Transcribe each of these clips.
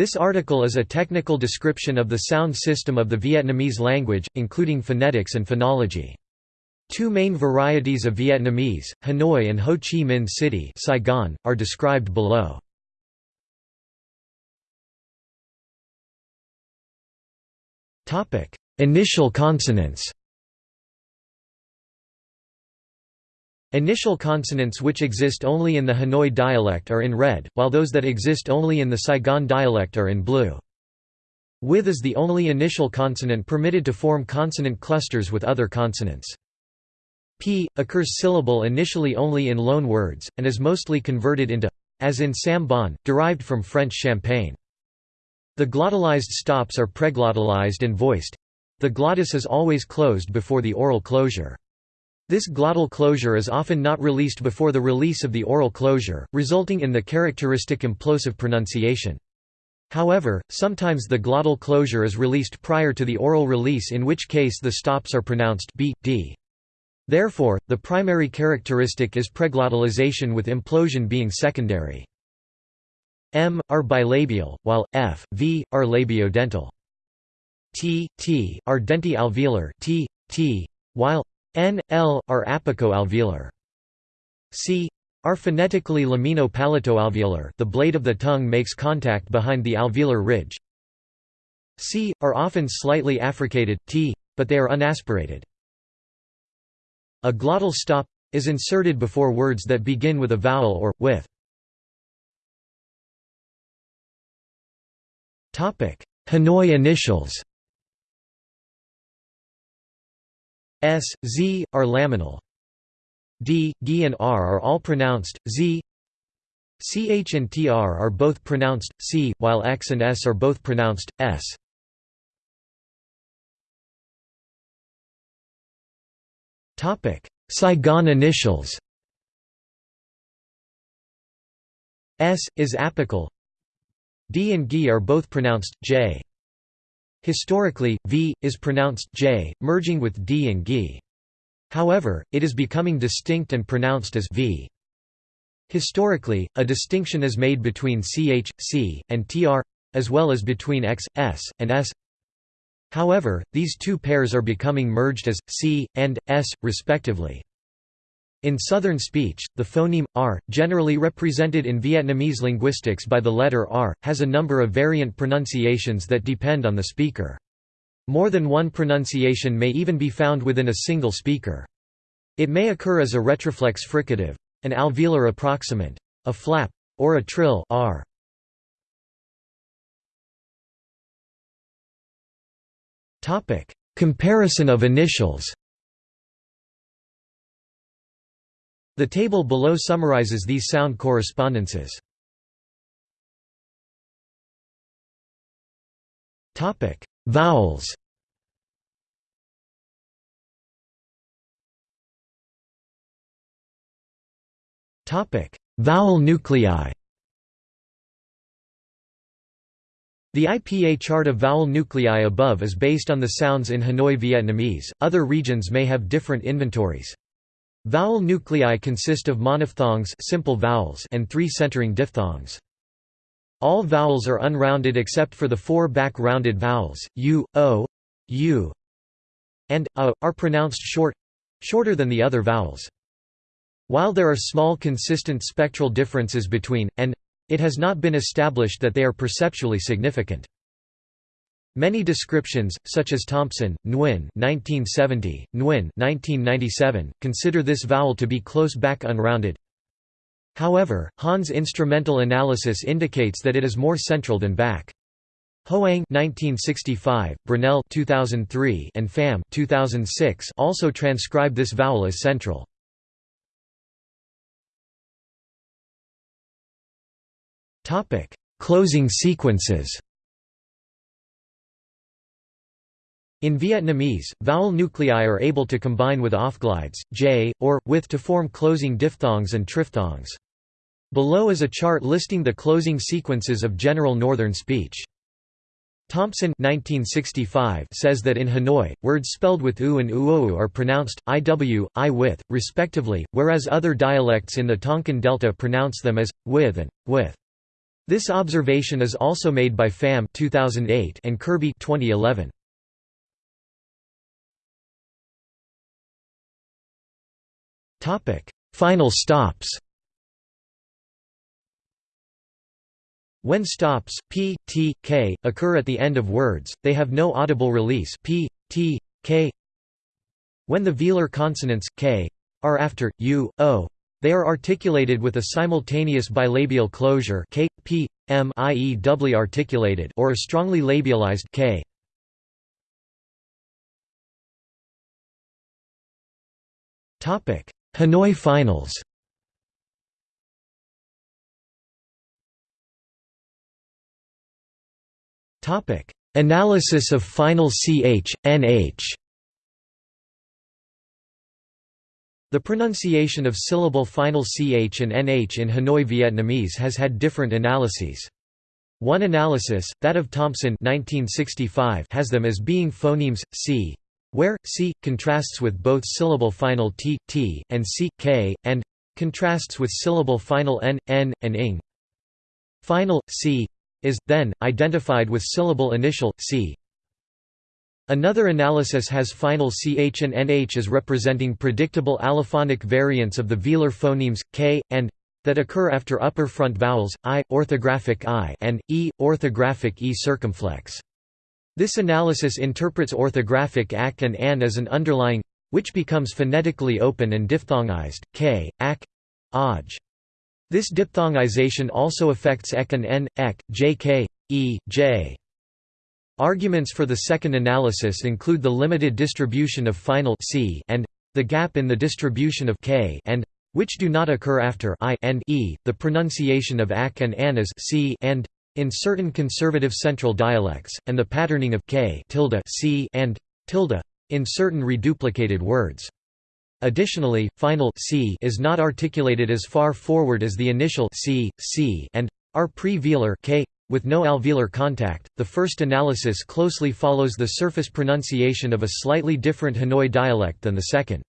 This article is a technical description of the sound system of the Vietnamese language, including phonetics and phonology. Two main varieties of Vietnamese, Hanoi and Ho Chi Minh City Saigon, are described below. Initial consonants Initial consonants which exist only in the Hanoi dialect are in red, while those that exist only in the Saigon dialect are in blue. With is the only initial consonant permitted to form consonant clusters with other consonants. P occurs syllable initially only in loan words, and is mostly converted into as in Sambon, derived from French champagne. The glottalized stops are preglottalized and voiced. The glottis is always closed before the oral closure. This glottal closure is often not released before the release of the oral closure, resulting in the characteristic implosive pronunciation. However, sometimes the glottal closure is released prior to the oral release in which case the stops are pronounced b, d. Therefore, the primary characteristic is preglottalization with implosion being secondary. M, are bilabial, while, F, V, are labiodental. T, T, are denti-alveolar t, t, while N, L, are apico-alveolar. C, are phonetically lamino-palatoalveolar the blade of the tongue makes contact behind the alveolar ridge. C, are often slightly affricated, t, but they are unaspirated. A glottal stop is inserted before words that begin with a vowel or, with. Hanoi initials S, Z, are laminal. D, G and R are all pronounced, Z CH and TR are both pronounced, C, while X and S are both pronounced, S. Saigon initials S, is apical D and G are both pronounced, J. Historically, v is pronounced j, merging with d and g. However, it is becoming distinct and pronounced as v. Historically, a distinction is made between ch, c, and tr, as well as between x, s, and s. However, these two pairs are becoming merged as c and s, respectively. In Southern speech, the phoneme r, generally represented in Vietnamese linguistics by the letter r, has a number of variant pronunciations that depend on the speaker. More than one pronunciation may even be found within a single speaker. It may occur as a retroflex fricative, an alveolar approximant, a flap, or a trill r. Comparison of initials The table below summarizes these sound correspondences. Vowels. Vowel nuclei. The IPA chart of vowel nuclei above is based on the sounds in Hanoi Vietnamese. Other regions may have different inventories. Vowel nuclei consist of monophthongs simple vowels and three centering diphthongs. All vowels are unrounded except for the four back-rounded vowels, u, o, u, and a, are pronounced short shorter than the other vowels. While there are small consistent spectral differences between, and it has not been established that they are perceptually significant. Many descriptions, such as Thompson, Nguyen 1970, Nguyen 1997, consider this vowel to be close back unrounded. However, Han's instrumental analysis indicates that it is more central than back. Hoang 1965, Brunelle 2003, and Pham 2006 also transcribe this vowel as central. Topic: Closing sequences. In Vietnamese, vowel nuclei are able to combine with offglides, j, or, with to form closing diphthongs and triphthongs. Below is a chart listing the closing sequences of general northern speech. Thompson 1965 says that in Hanoi, words spelled with u and uou are pronounced, iw, i with, respectively, whereas other dialects in the Tonkin Delta pronounce them as, with and, with. This observation is also made by Pham 2008 and Kirby 2011. Final stops. When stops p, t, k occur at the end of words, they have no audible release p, t, k. When the velar consonants k are after u, o, they are articulated with a simultaneous bilabial closure k, p, m i.e. doubly articulated or a strongly labialized k. Hanoi Finals. Topic: Analysis of final ch, nh. The pronunciation of syllable final ch and nh in Hanoi Vietnamese has had different analyses. One analysis, that of Thompson 1965, has them as being phonemes, c, where, c, contrasts with both syllable final t, t, and c, k, and contrasts with syllable final n, n, and ing. Final, c, is, then, identified with syllable initial, c, Another analysis has final ch and nh as representing predictable allophonic variants of the velar phonemes, k, and that occur after upper front vowels, i, orthographic i and, e, orthographic e circumflex. This analysis interprets orthographic ak and an as an underlying which becomes phonetically open and diphthongized, k, ak, aj. This diphthongization also affects ek and n, ek, jk, e, j. Arguments for the second analysis include the limited distribution of final c and the gap in the distribution of k and which do not occur after i and e, the pronunciation of ak and an as c and in certain conservative central dialects, and the patterning of k tilde c and tilde in certain reduplicated words. Additionally, final c is not articulated as far forward as the initial c, c and r pre-velar k with no alveolar contact, the first analysis closely follows the surface pronunciation of a slightly different Hanoi dialect than the second.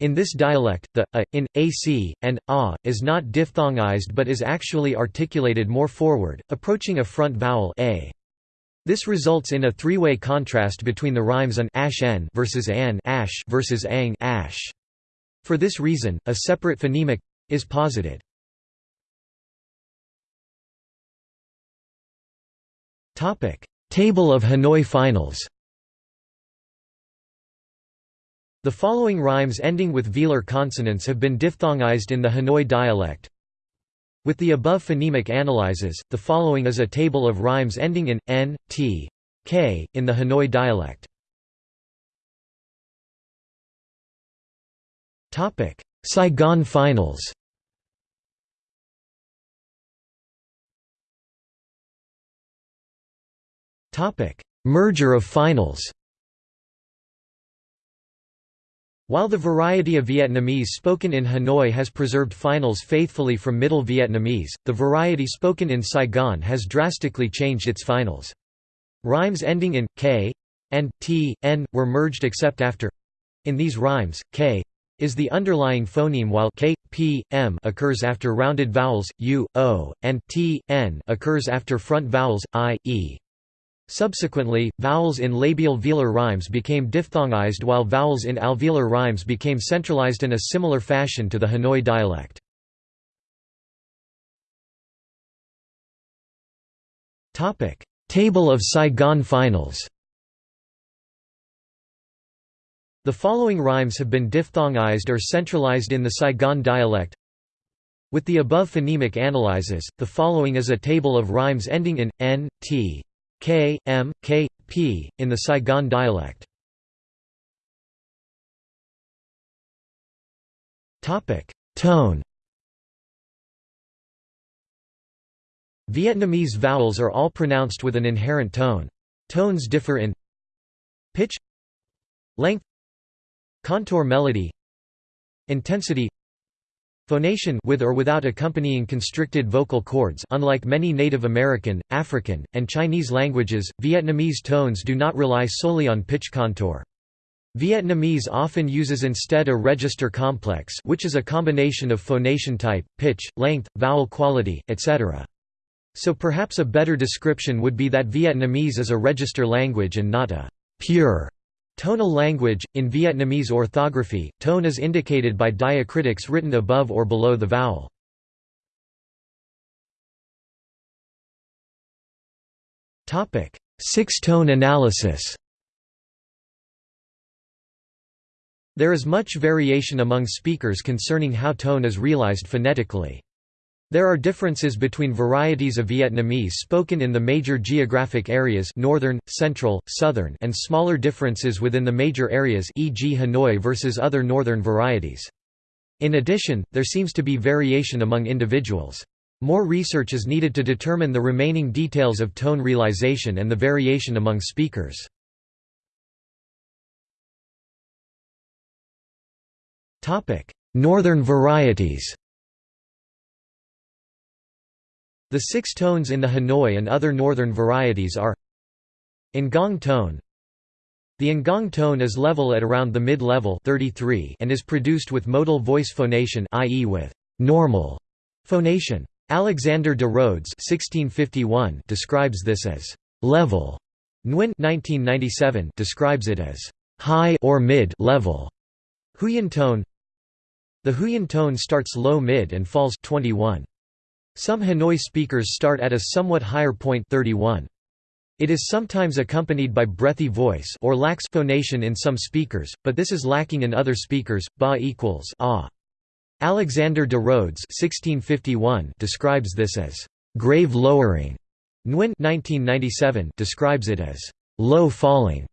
In this dialect, the a, in, ac, and a, is not diphthongized but is actually articulated more forward, approaching a front vowel a. This results in a three-way contrast between the rhymes an ash n versus an ash versus ang ash. For this reason, a separate phonemic is posited. Topic: Table of Hanoi finals. The following rhymes ending with velar consonants have been diphthongized in the Hanoi dialect. With the above phonemic analyses, the following is a table of rhymes ending in n, t, k in the Hanoi dialect. Topic: Saigon finals. Topic: Merger of finals. While the variety of Vietnamese spoken in Hanoi has preserved finals faithfully from Middle Vietnamese, the variety spoken in Saigon has drastically changed its finals. Rhymes ending in k and t, n were merged except after in these rhymes, k is the underlying phoneme while k, p, m occurs after rounded vowels, u, o, and t, n occurs after front vowels, i, e. Subsequently, vowels in labial velar rhymes became diphthongized while vowels in alveolar rhymes became centralized in a similar fashion to the Hanoi dialect. Table of Saigon finals The following rhymes have been diphthongized or centralized in the Saigon dialect. With the above phonemic analyses, the following is a table of rhymes ending in, n, t, K, M, K, P, in the Saigon dialect. Tone Vietnamese vowels are all pronounced with an inherent tone. Tones differ in pitch length contour melody intensity Phonation with or without accompanying constricted vocal cords unlike many Native American, African, and Chinese languages, Vietnamese tones do not rely solely on pitch contour. Vietnamese often uses instead a register complex which is a combination of phonation type, pitch, length, vowel quality, etc. So perhaps a better description would be that Vietnamese is a register language and not a pure tonal language. In Vietnamese orthography, tone is indicated by diacritics written above or below the vowel. Six-tone analysis. There is much variation among speakers concerning how tone is realized phonetically. There are differences between varieties of Vietnamese spoken in the major geographic areas northern, central, southern and smaller differences within the major areas e.g. Hanoi versus other northern varieties. In addition, there seems to be variation among individuals. More research is needed to determine the remaining details of tone realization and the variation among speakers. Northern varieties The six tones in the Hanoi and other northern varieties are Ngong tone The Ngong tone is level at around the mid-level and is produced with modal voice phonation i.e. with «normal» phonation. Alexander de Rhodes (1651) describes this as level. Nguyen (1997) describes it as high or mid level. Huyen tone. The Huyen tone starts low mid and falls 21. Some Hanoi speakers start at a somewhat higher point 31. It is sometimes accompanied by breathy voice or lax phonation in some speakers, but this is lacking in other speakers. Ba equals ah. Alexander de Rhodes (1651) describes this as grave lowering. Nguyen (1997) describes it as low falling.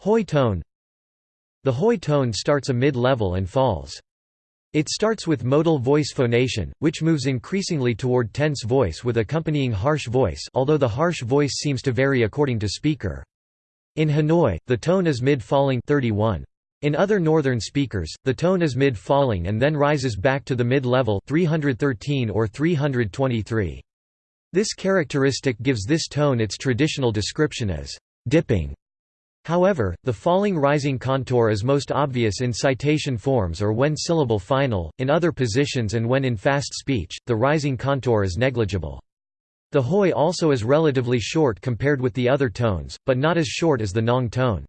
Hoi tone. The Hoi tone starts a mid-level and falls. It starts with modal voice phonation, which moves increasingly toward tense voice with accompanying harsh voice although the harsh voice seems to vary according to speaker. In Hanoi, the tone is mid-falling 31. In other northern speakers, the tone is mid-falling and then rises back to the mid-level 313 or 323. This characteristic gives this tone its traditional description as dipping. However, the falling-rising contour is most obvious in citation forms or when syllable final, in other positions and when in fast speech, the rising contour is negligible. The hoi also is relatively short compared with the other tones, but not as short as the nong tone.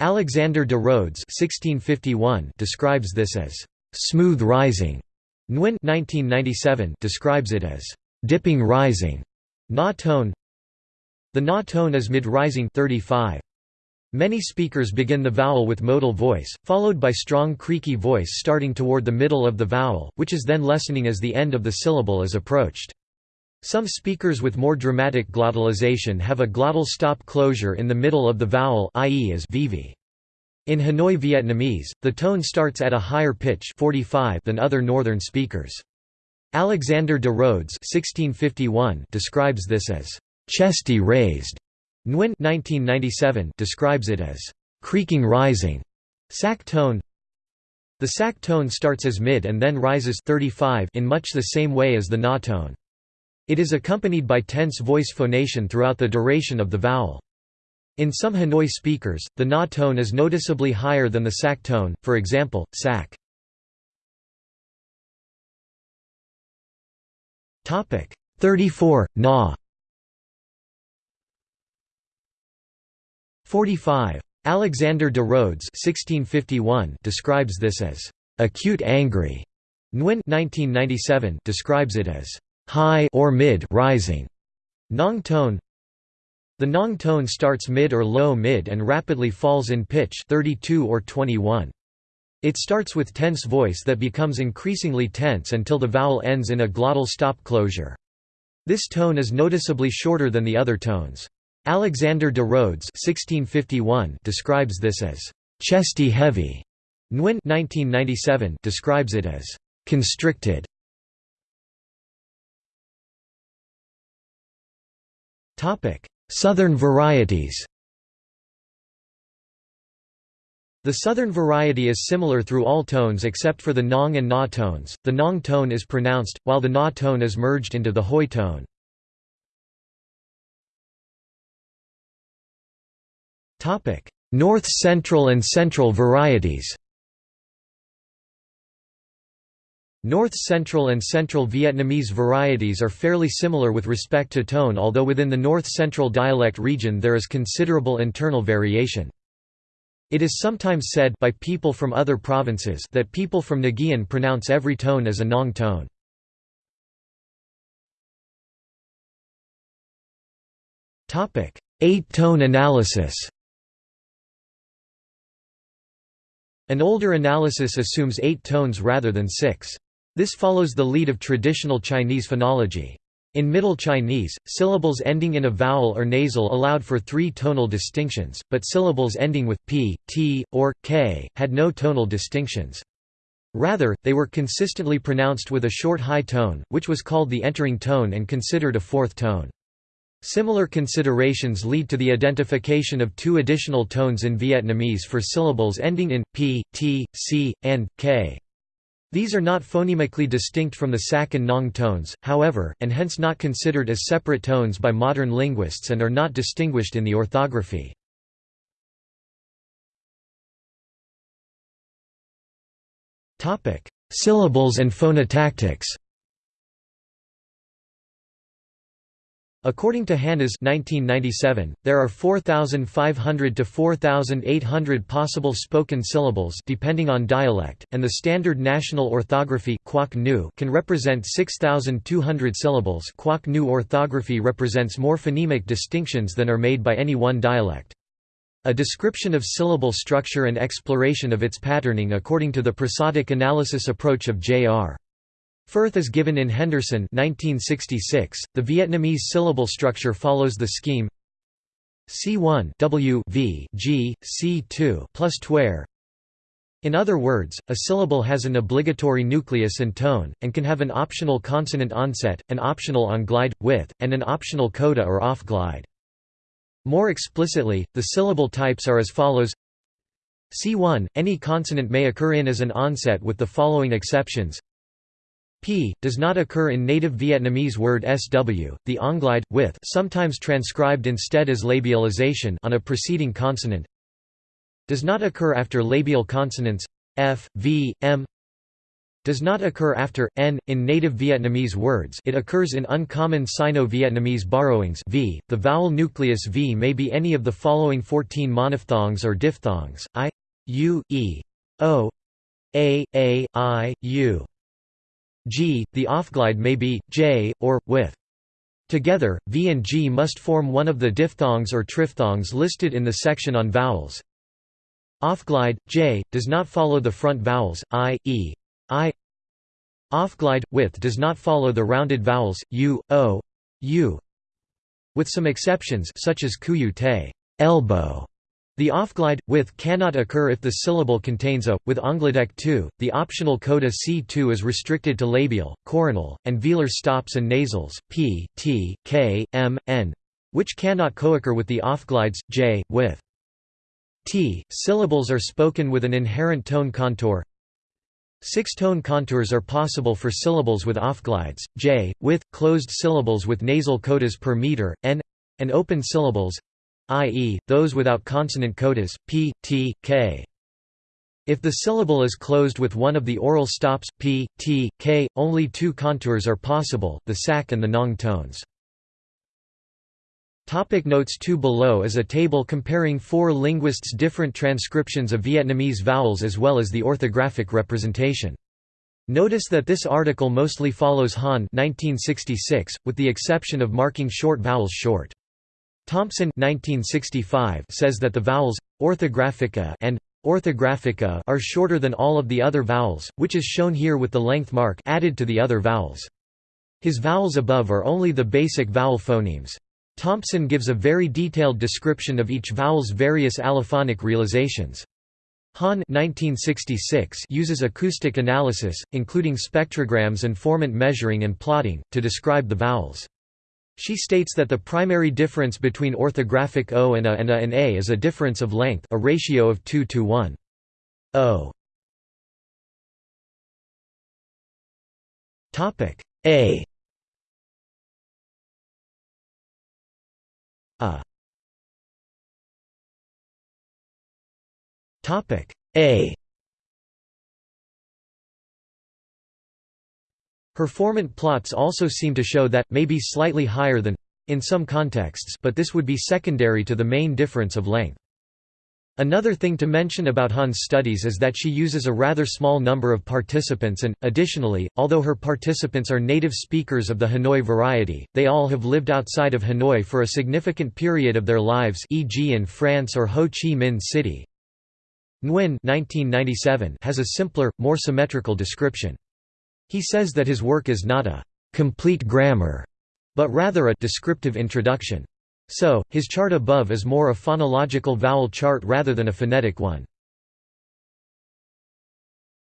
Alexander de Rhodes 1651 describes this as smooth rising. Nguyen 1997 describes it as dipping rising. Na tone The na tone is mid-rising 35. Many speakers begin the vowel with modal voice, followed by strong creaky voice starting toward the middle of the vowel, which is then lessening as the end of the syllable is approached. Some speakers with more dramatic glottalization have a glottal stop closure in the middle of the vowel i.e. as vv. In Hanoi Vietnamese, the tone starts at a higher pitch 45 than other northern speakers. Alexander de Rhodes 1651 describes this as chesty raised. Nguyen 1997 describes it as creaking rising. Sac tone The sac tone starts as mid and then rises 35 in much the same way as the na tone. It is accompanied by tense voice phonation throughout the duration of the vowel. In some Hanoi speakers, the na tone is noticeably higher than the sac tone, for example, sac. 34, na 45. Alexander de Rhodes 1651 describes this as acute angry. Nguyen 1997 describes it as high or mid rising. Nong tone The nong tone starts mid or low mid and rapidly falls in pitch 32 or 21. It starts with tense voice that becomes increasingly tense until the vowel ends in a glottal stop closure. This tone is noticeably shorter than the other tones. Alexander de Rhodes 1651 describes this as chesty heavy. Nguyen 1997 describes it as constricted. Southern varieties The southern variety is similar through all tones except for the nong and na tones. The nong tone is pronounced, while the na tone is merged into the hoi tone. North Central and Central varieties North Central and Central Vietnamese varieties are fairly similar with respect to tone although within the North Central dialect region there is considerable internal variation. It is sometimes said by people from other provinces that people from Nguyen pronounce every tone as a Nong tone. Eight-tone analysis An older analysis assumes eight tones rather than six. This follows the lead of traditional Chinese phonology. In Middle Chinese, syllables ending in a vowel or nasal allowed for three tonal distinctions, but syllables ending with p, t, or k, had no tonal distinctions. Rather, they were consistently pronounced with a short high tone, which was called the entering tone and considered a fourth tone. Similar considerations lead to the identification of two additional tones in Vietnamese for syllables ending in p, t, c, and k. These are not phonemically distinct from the Sak and Nong tones, however, and hence not considered as separate tones by modern linguists and are not distinguished in the orthography. Syllables and phonotactics According to Hannas 1997, there are 4,500 to 4,800 possible spoken syllables depending on dialect, and the standard national orthography can represent 6,200 syllables Quoc Ngu orthography represents more phonemic distinctions than are made by any one dialect. A description of syllable structure and exploration of its patterning according to the prosodic analysis approach of J.R. Firth is given in Henderson 1966. .The Vietnamese syllable structure follows the scheme C1 W v G, C2 plus. In other words, a syllable has an obligatory nucleus and tone, and can have an optional consonant onset, an optional on-glide, with, and an optional coda or off-glide. More explicitly, the syllable types are as follows C1, any consonant may occur in as an onset with the following exceptions p does not occur in native Vietnamese word sw, the onglide, with sometimes transcribed instead as labialization on a preceding consonant does not occur after labial consonants f, v, m does not occur after n in native Vietnamese words. It occurs in uncommon Sino-Vietnamese borrowings v. The vowel nucleus v may be any of the following 14 monophthongs or diphthongs: i, u, e, o, a, a, i, u. G, the offglide may be, J, or, with. Together, V and G must form one of the diphthongs or triphthongs listed in the section on vowels. Offglide, J, does not follow the front vowels, I, E, I. Offglide, with does not follow the rounded vowels, U, O, U. With some exceptions such as kuyu te elbow", the offglide, with cannot occur if the syllable contains a, with ongladec 2, the optional coda C2 is restricted to labial, coronal, and velar stops and nasals, p, t, k, m, n, which cannot co-occur with the offglides, j, with t. Syllables are spoken with an inherent tone contour. Six tone contours are possible for syllables with offglides, j, with, closed syllables with nasal codas per meter, n, and open syllables, i.e., those without consonant codas, p, t, k. If the syllable is closed with one of the oral stops, p, t, k, only two contours are possible, the sac and the nong tones. Topic notes 2 Below is a table comparing four linguists' different transcriptions of Vietnamese vowels as well as the orthographic representation. Notice that this article mostly follows Han 1966, with the exception of marking short vowels short. Thompson 1965 says that the vowels orthographica and orthographica are shorter than all of the other vowels, which is shown here with the length mark added to the other vowels. His vowels above are only the basic vowel phonemes. Thompson gives a very detailed description of each vowel's various allophonic realizations. Han 1966 uses acoustic analysis, including spectrograms and formant measuring and plotting, to describe the vowels. She states that the primary difference between orthographic O and A and A and A is a difference of length a ratio of 2 to 1. O. A. A. A Her formant plots also seem to show that, may be slightly higher than in some contexts but this would be secondary to the main difference of length. Another thing to mention about Han's studies is that she uses a rather small number of participants and, additionally, although her participants are native speakers of the Hanoi variety, they all have lived outside of Hanoi for a significant period of their lives e.g. in France or Ho Chi Minh City. Nguyen has a simpler, more symmetrical description. He says that his work is not a «complete grammar», but rather a «descriptive introduction». So, his chart above is more a phonological vowel chart rather than a phonetic one.